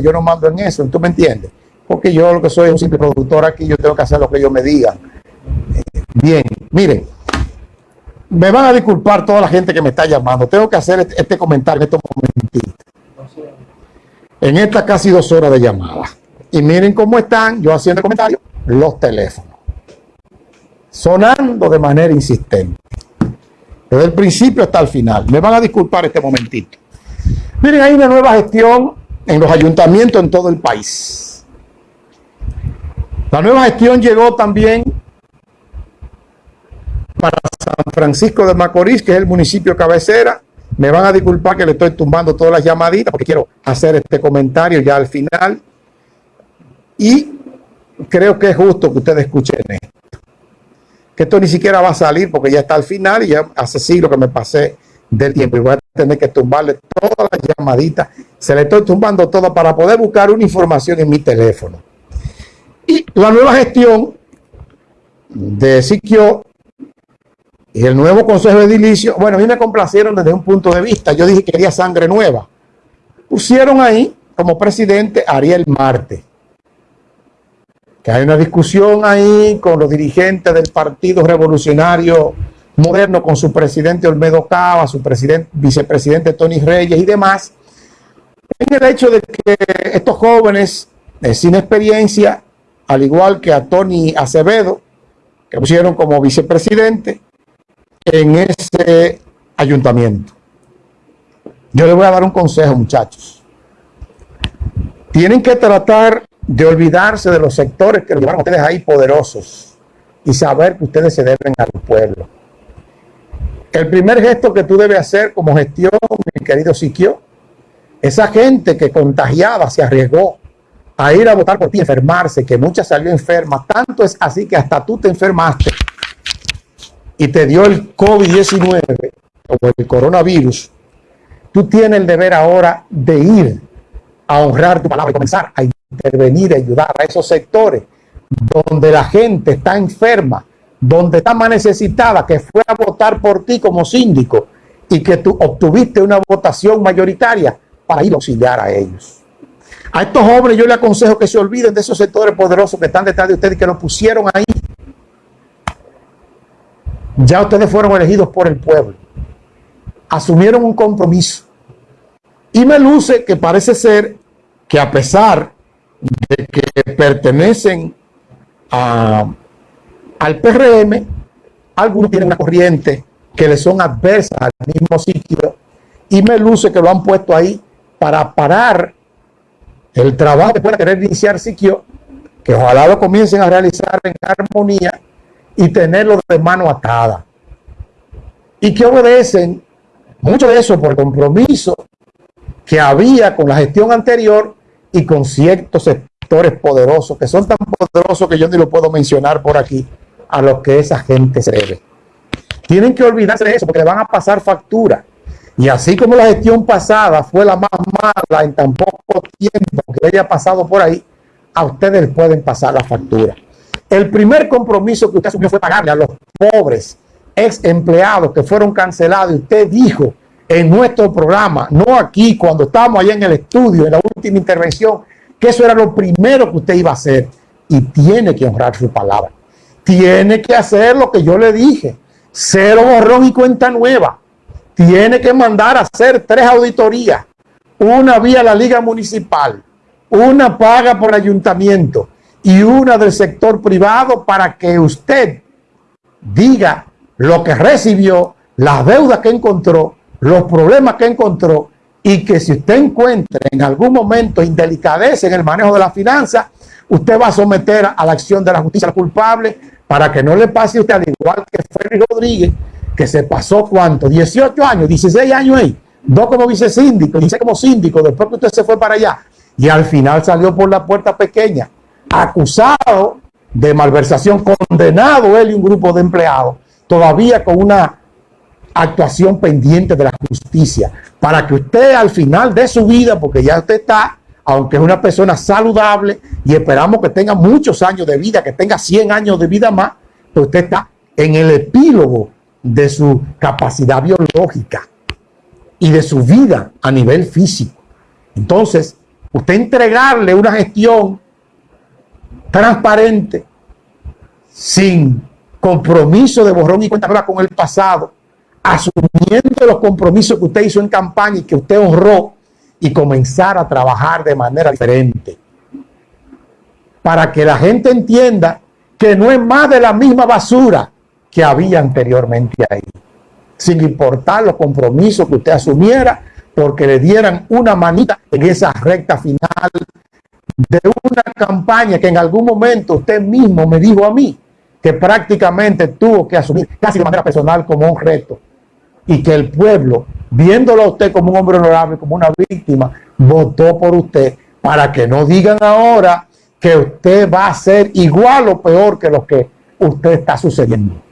yo no mando en eso, ¿tú me entiendes? Porque yo lo que soy es un simple productor aquí, yo tengo que hacer lo que ellos me digan. Eh, bien, miren, me van a disculpar toda la gente que me está llamando. Tengo que hacer este, este comentario en estos momentitos. En estas casi dos horas de llamada. Y miren cómo están, yo haciendo comentarios, los teléfonos. Sonando de manera insistente. Desde el principio hasta el final. Me van a disculpar este momentito. Miren, hay una nueva gestión en los ayuntamientos en todo el país. La nueva gestión llegó también para San Francisco de Macorís, que es el municipio cabecera. Me van a disculpar que le estoy tumbando todas las llamaditas porque quiero hacer este comentario ya al final. Y creo que es justo que ustedes escuchen esto. Que esto ni siquiera va a salir porque ya está al final y ya hace siglo que me pasé del tiempo y voy a tener que tumbarle todas las llamaditas. Se le estoy tumbando todo para poder buscar una información en mi teléfono. Y la nueva gestión de Siquio y el nuevo Consejo de Edilicio, bueno, a mí me complacieron desde un punto de vista. Yo dije que quería sangre nueva. Pusieron ahí como presidente Ariel Marte. Que hay una discusión ahí con los dirigentes del Partido Revolucionario Moderno, con su presidente Olmedo Cava, su presidente, vicepresidente Tony Reyes y demás. En el hecho de que estos jóvenes eh, sin experiencia, al igual que a Tony Acevedo, que pusieron como vicepresidente, en ese ayuntamiento. Yo les voy a dar un consejo, muchachos. Tienen que tratar de olvidarse de los sectores que los llevaron a ustedes ahí poderosos y saber que ustedes se deben al pueblo. El primer gesto que tú debes hacer como gestión, mi querido Siquio, esa gente que contagiada se arriesgó a ir a votar por ti, enfermarse, que mucha salió enferma, tanto es así que hasta tú te enfermaste y te dio el COVID-19 o el coronavirus, tú tienes el deber ahora de ir a honrar tu palabra y comenzar a intervenir, a ayudar a esos sectores donde la gente está enferma, donde está más necesitada, que fue a votar por ti como síndico y que tú obtuviste una votación mayoritaria para ir a auxiliar a ellos. A estos jóvenes yo les aconsejo que se olviden de esos sectores poderosos que están detrás de ustedes y que los pusieron ahí ya ustedes fueron elegidos por el pueblo. Asumieron un compromiso. Y me luce que parece ser que a pesar de que pertenecen al PRM, algunos tienen una corriente que le son adversas al mismo sitio y me luce que lo han puesto ahí para parar el trabajo que pueda querer iniciar Siquio, que ojalá lo comiencen a realizar en armonía y tenerlo de mano atada. Y que obedecen mucho de eso por compromiso que había con la gestión anterior y con ciertos sectores poderosos, que son tan poderosos que yo ni lo puedo mencionar por aquí, a los que esa gente se debe. Tienen que olvidarse de eso porque le van a pasar factura. Y así como la gestión pasada fue la más mala en tan poco tiempo que haya pasado por ahí, a ustedes pueden pasar la factura. El primer compromiso que usted asumió fue pagarle a los pobres ex empleados que fueron cancelados. Y usted dijo en nuestro programa, no aquí, cuando estábamos allá en el estudio, en la última intervención, que eso era lo primero que usted iba a hacer. Y tiene que honrar su palabra. Tiene que hacer lo que yo le dije. Cero borrón y cuenta nueva. Tiene que mandar a hacer tres auditorías. Una vía la liga municipal. Una paga por ayuntamiento y una del sector privado para que usted diga lo que recibió, las deudas que encontró, los problemas que encontró y que si usted encuentra en algún momento indelicadeza en el manejo de la finanza, usted va a someter a la acción de la justicia culpable para que no le pase a usted al igual que Félix Rodríguez, que se pasó cuánto, 18 años, 16 años ahí, dos como vicesíndico, 16 como síndico, después que usted se fue para allá y al final salió por la puerta pequeña acusado de malversación, condenado él y un grupo de empleados, todavía con una actuación pendiente de la justicia, para que usted al final de su vida, porque ya usted está, aunque es una persona saludable y esperamos que tenga muchos años de vida, que tenga 100 años de vida más, pues usted está en el epílogo de su capacidad biológica y de su vida a nivel físico. Entonces, Usted entregarle una gestión transparente, sin compromiso de borrón y cuenta nueva con el pasado, asumiendo los compromisos que usted hizo en campaña y que usted honró y comenzar a trabajar de manera diferente. Para que la gente entienda que no es más de la misma basura que había anteriormente ahí. Sin importar los compromisos que usted asumiera, porque le dieran una manita en esa recta final de una campaña que en algún momento usted mismo me dijo a mí que prácticamente tuvo que asumir casi de manera personal como un reto y que el pueblo, viéndolo a usted como un hombre honorable, como una víctima, votó por usted para que no digan ahora que usted va a ser igual o peor que lo que usted está sucediendo.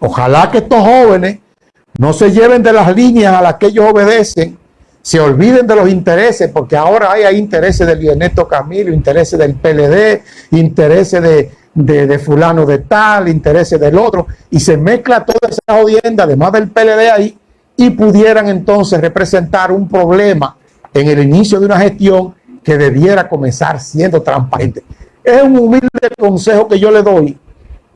Ojalá que estos jóvenes no se lleven de las líneas a las que ellos obedecen, se olviden de los intereses, porque ahora hay, intereses del Ernesto Camilo, intereses del PLD, intereses de, de, fulano de tal, intereses del otro, y se mezcla toda esa audiencia, además del PLD ahí, y pudieran entonces representar un problema en el inicio de una gestión que debiera comenzar siendo transparente. Es un humilde consejo que yo le doy,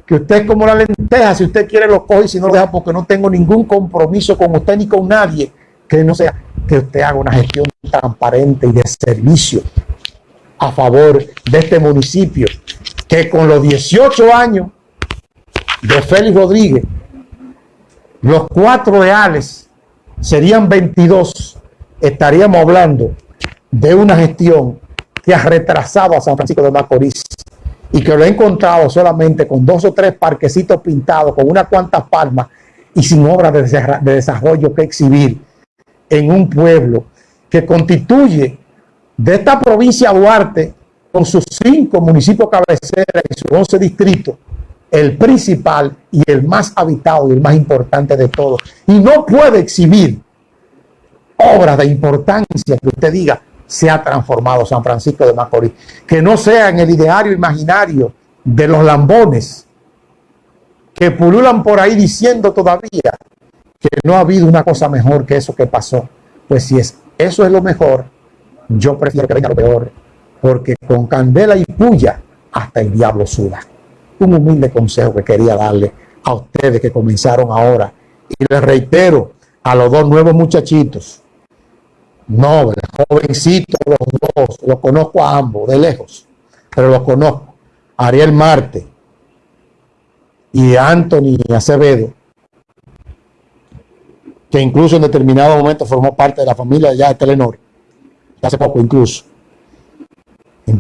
que usted como la lenteja, si usted quiere lo coge, si no lo deja, porque no tengo ningún compromiso con usted ni con nadie, que no sea que usted haga una gestión transparente y de servicio a favor de este municipio, que con los 18 años de Félix Rodríguez, los cuatro reales serían 22, estaríamos hablando de una gestión que ha retrasado a San Francisco de Macorís y que lo ha encontrado solamente con dos o tres parquecitos pintados, con unas cuantas palmas y sin obras de desarrollo que exhibir en un pueblo que constituye de esta provincia Duarte con sus cinco municipios cabeceras y sus once distritos, el principal y el más habitado y el más importante de todos. Y no puede exhibir obras de importancia que usted diga se ha transformado San Francisco de Macorís. Que no sea en el ideario imaginario de los lambones que pululan por ahí diciendo todavía que no ha habido una cosa mejor que eso que pasó. Pues si es, eso es lo mejor, yo prefiero que venga lo peor porque con candela y puya hasta el diablo suda. Un humilde consejo que quería darle a ustedes que comenzaron ahora. Y les reitero a los dos nuevos muchachitos, no, jovencitos los dos, los conozco a ambos de lejos, pero los conozco. Ariel Marte y Anthony Acevedo, que incluso en determinado momento formó parte de la familia ya de Telenor, hace poco incluso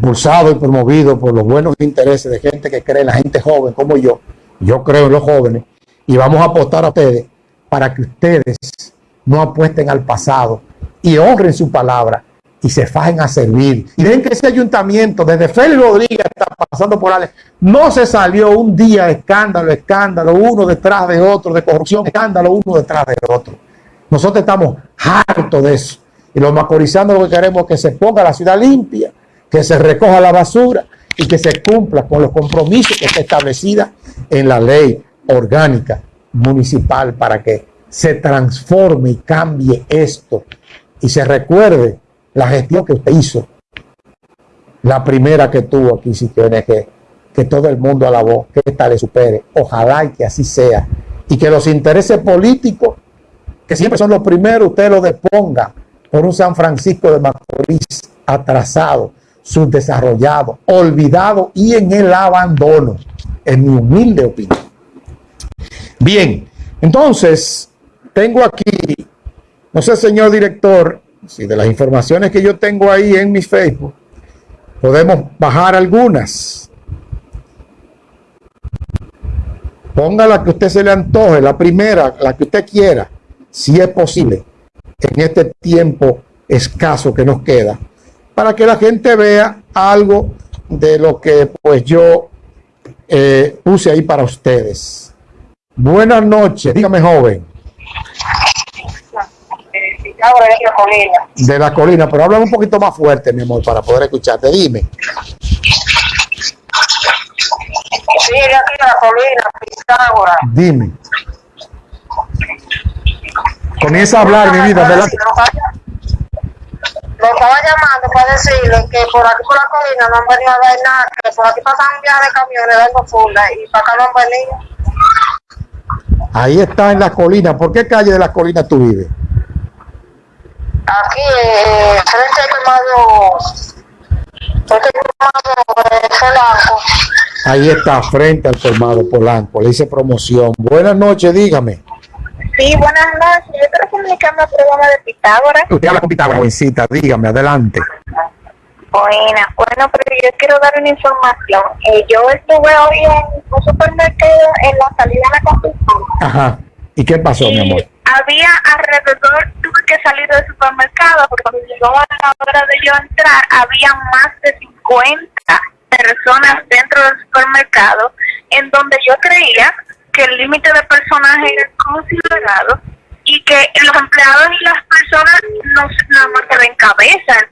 impulsado y promovido por los buenos intereses de gente que cree en la gente joven como yo, yo creo en los jóvenes, y vamos a apostar a ustedes para que ustedes no apuesten al pasado y honren su palabra y se fajen a servir. Y ven que ese ayuntamiento, desde Félix Rodríguez está pasando por Ale, no se salió un día escándalo, escándalo, uno detrás de otro, de corrupción, escándalo, uno detrás de otro. Nosotros estamos hartos de eso. Y los macorizanos lo que queremos es que se ponga la ciudad limpia, que se recoja la basura y que se cumpla con los compromisos que está establecida en la ley orgánica municipal para que se transforme y cambie esto y se recuerde la gestión que usted hizo, la primera que tuvo aquí, si tiene que, que todo el mundo alabó, que esta le supere. Ojalá y que así sea. Y que los intereses políticos, que siempre son los primeros, usted los deponga por un San Francisco de Macorís atrasado, subdesarrollado, olvidado y en el abandono, en mi humilde opinión. Bien, entonces, tengo aquí, no sé, señor director, si de las informaciones que yo tengo ahí en mi Facebook, podemos bajar algunas. Ponga la que usted se le antoje, la primera, la que usted quiera, si es posible, en este tiempo escaso que nos queda para que la gente vea algo de lo que pues yo eh, puse ahí para ustedes. Buenas noches, dígame joven. De la colina, pero habla un poquito más fuerte, mi amor, para poder escucharte. Dime. Sí, de aquí de la colina, Pitágoras. Dime. Comienza a hablar, mi vida. Estaba llamando para decirle que por aquí por la colina no han venido a ver nada, que por aquí pasan un viaje de camiones dando funda y para acá no han venido. Ahí está en la colina. ¿Por qué calle de la colina tú vives? Aquí, eh, frente al colmado, frente de Polanco. Ahí está, frente al colmado Polanco. Le hice promoción. Buenas noches, dígame. Sí, buenas noches. Yo comunicarme al programa de Pitágoras. Usted habla con Pitágoras, jovencita. Dígame, adelante. Buena, bueno, pero yo quiero dar una información. Eh, yo estuve hoy en un supermercado en la salida de la Constitución. Ajá. ¿Y qué pasó, mi amor? Había alrededor, tuve que salir del supermercado porque cuando llegó a la hora de yo entrar, había más de 50 personas dentro del supermercado en donde yo creía que el límite de personas era considerado y que los empleados y las personas no nada más se ven cabeza.